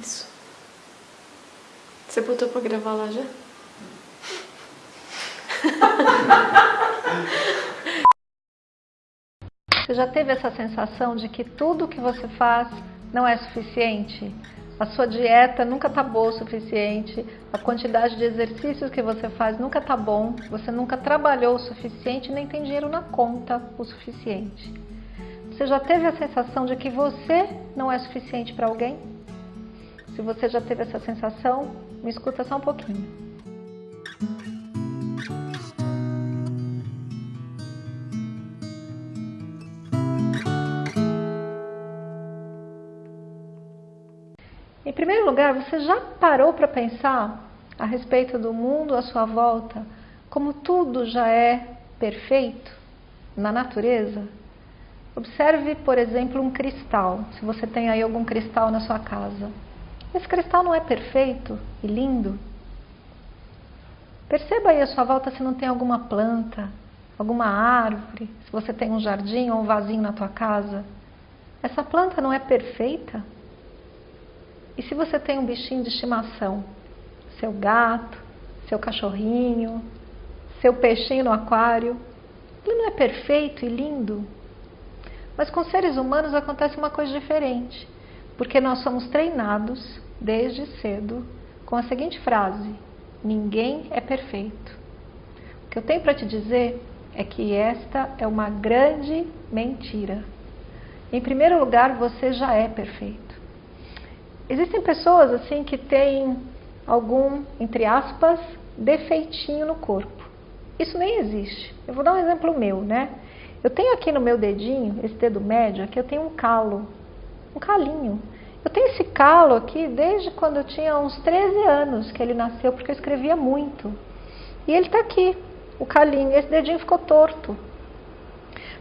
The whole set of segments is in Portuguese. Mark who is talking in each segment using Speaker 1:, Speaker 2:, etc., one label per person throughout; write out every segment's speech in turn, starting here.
Speaker 1: Isso. Você botou pra gravar lá já?
Speaker 2: Você já teve essa sensação de que tudo que você faz não é suficiente? A sua dieta nunca está boa o suficiente, a quantidade de exercícios que você faz nunca está bom, você nunca trabalhou o suficiente nem tem dinheiro na conta o suficiente. Você já teve a sensação de que você não é suficiente para alguém? Se você já teve essa sensação, me escuta só um pouquinho. Em primeiro lugar, você já parou para pensar a respeito do mundo à sua volta, como tudo já é perfeito na natureza? Observe, por exemplo, um cristal, se você tem aí algum cristal na sua casa. Esse cristal não é perfeito e lindo? Perceba aí à sua volta se não tem alguma planta, alguma árvore, se você tem um jardim ou um vasinho na tua casa. Essa planta não é perfeita? E se você tem um bichinho de estimação, seu gato, seu cachorrinho, seu peixinho no aquário, ele não é perfeito e lindo? Mas com seres humanos acontece uma coisa diferente, porque nós somos treinados desde cedo com a seguinte frase: ninguém é perfeito. O que eu tenho para te dizer é que esta é uma grande mentira. Em primeiro lugar, você já é perfeito. Existem pessoas assim que têm algum, entre aspas, defeitinho no corpo. Isso nem existe. Eu vou dar um exemplo meu, né? Eu tenho aqui no meu dedinho, esse dedo médio, aqui eu tenho um calo, um calinho. Eu tenho esse calo aqui desde quando eu tinha uns 13 anos que ele nasceu, porque eu escrevia muito. E ele está aqui, o calinho, esse dedinho ficou torto.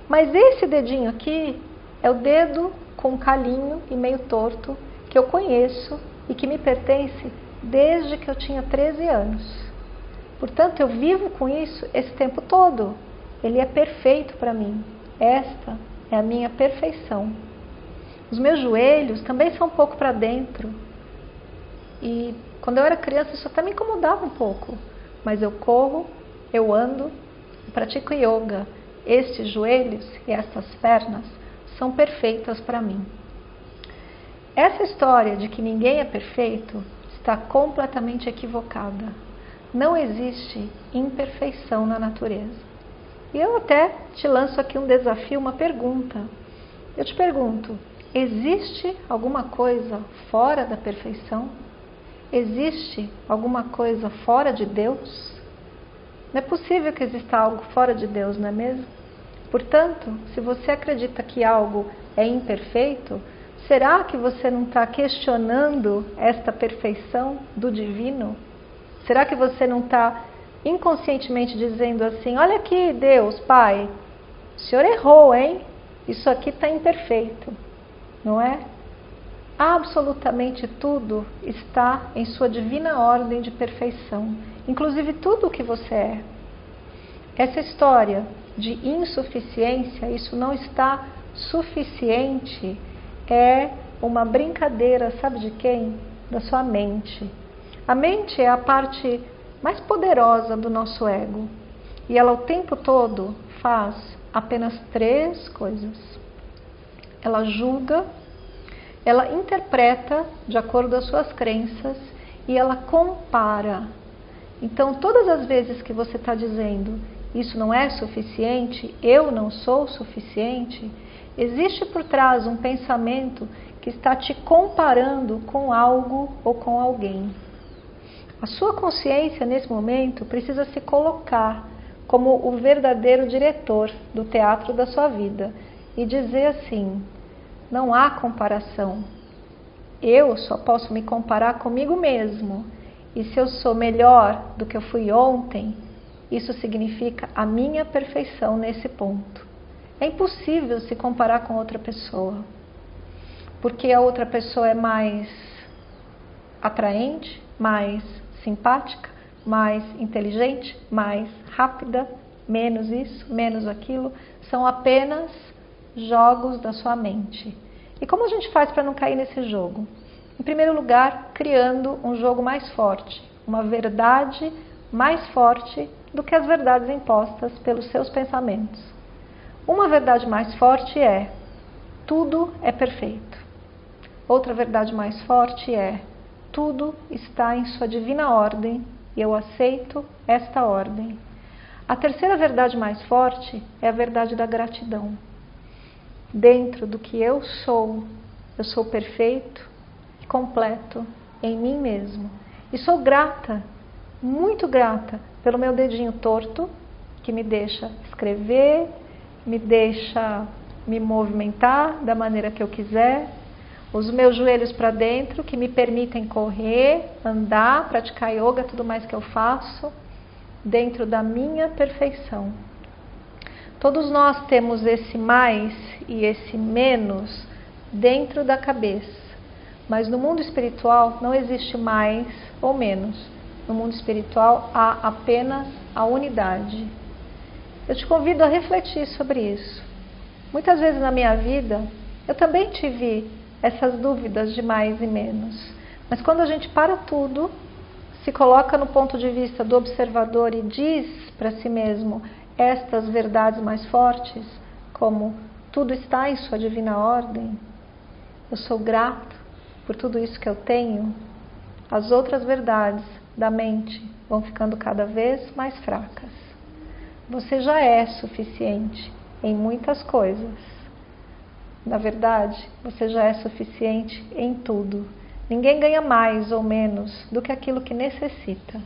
Speaker 2: Mas esse dedinho aqui é o dedo com calinho e meio torto que eu conheço e que me pertence desde que eu tinha 13 anos. Portanto, eu vivo com isso esse tempo todo. Ele é perfeito para mim. Esta é a minha perfeição. Os meus joelhos também são um pouco para dentro. E quando eu era criança isso até me incomodava um pouco. Mas eu corro, eu ando, eu pratico yoga. Estes joelhos e estas pernas são perfeitas para mim. Essa história de que ninguém é perfeito está completamente equivocada. Não existe imperfeição na natureza. E eu até te lanço aqui um desafio, uma pergunta. Eu te pergunto: existe alguma coisa fora da perfeição? Existe alguma coisa fora de Deus? Não é possível que exista algo fora de Deus, não é mesmo? Portanto, se você acredita que algo é imperfeito, Será que você não está questionando esta perfeição do divino? Será que você não está inconscientemente dizendo assim: Olha aqui, Deus, Pai, o Senhor errou, hein? Isso aqui está imperfeito, não é? Absolutamente tudo está em sua divina ordem de perfeição, inclusive tudo o que você é. Essa história de insuficiência, isso não está suficiente é uma brincadeira, sabe de quem? Da sua mente. A mente é a parte mais poderosa do nosso ego e ela o tempo todo faz apenas três coisas. Ela julga, ela interpreta de acordo com as suas crenças e ela compara. Então, todas as vezes que você está dizendo isso não é suficiente, eu não sou suficiente, Existe por trás um pensamento que está te comparando com algo ou com alguém. A sua consciência, nesse momento, precisa se colocar como o verdadeiro diretor do teatro da sua vida e dizer assim: não há comparação. Eu só posso me comparar comigo mesmo. E se eu sou melhor do que eu fui ontem, isso significa a minha perfeição nesse ponto. É impossível se comparar com outra pessoa, porque a outra pessoa é mais atraente, mais simpática, mais inteligente, mais rápida, menos isso, menos aquilo, são apenas jogos da sua mente. E como a gente faz para não cair nesse jogo? Em primeiro lugar, criando um jogo mais forte, uma verdade mais forte do que as verdades impostas pelos seus pensamentos. Uma verdade mais forte é: tudo é perfeito. Outra verdade mais forte é: tudo está em sua divina ordem e eu aceito esta ordem. A terceira verdade mais forte é a verdade da gratidão. Dentro do que eu sou, eu sou perfeito e completo em mim mesmo. E sou grata, muito grata, pelo meu dedinho torto, que me deixa escrever, me deixa me movimentar da maneira que eu quiser, os meus joelhos para dentro, que me permitem correr, andar, praticar yoga, tudo mais que eu faço, dentro da minha perfeição. Todos nós temos esse mais e esse menos dentro da cabeça, mas no mundo espiritual não existe mais ou menos. No mundo espiritual há apenas a unidade. Eu te convido a refletir sobre isso. Muitas vezes na minha vida eu também tive essas dúvidas de mais e menos. Mas quando a gente para tudo, se coloca no ponto de vista do observador e diz para si mesmo estas verdades mais fortes, como tudo está em sua divina ordem, eu sou grato por tudo isso que eu tenho, as outras verdades da mente vão ficando cada vez mais fracas. Você já é suficiente em muitas coisas na verdade, você já é suficiente em tudo. Ninguém ganha mais ou menos do que aquilo que necessita.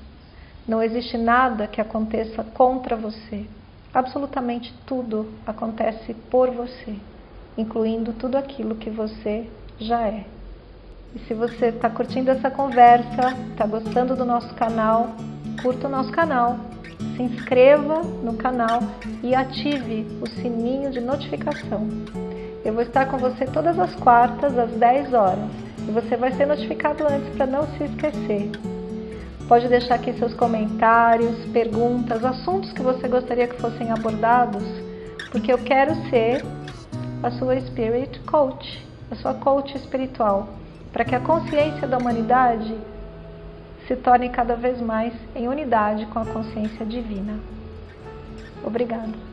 Speaker 2: Não existe nada que aconteça contra você. Absolutamente tudo acontece por você, incluindo tudo aquilo que você já é. E se você está curtindo essa conversa, está gostando do nosso canal, curta o nosso canal, se inscreva no canal e ative o sininho de notificação. Eu vou estar com você todas as quartas, às 10 horas. E você vai ser notificado antes para não se esquecer. Pode deixar aqui seus comentários, perguntas, assuntos que você gostaria que fossem abordados, porque eu quero ser a sua Spirit Coach, a sua coach espiritual, para que a consciência da humanidade se torne cada vez mais em unidade com a consciência divina. Obrigada.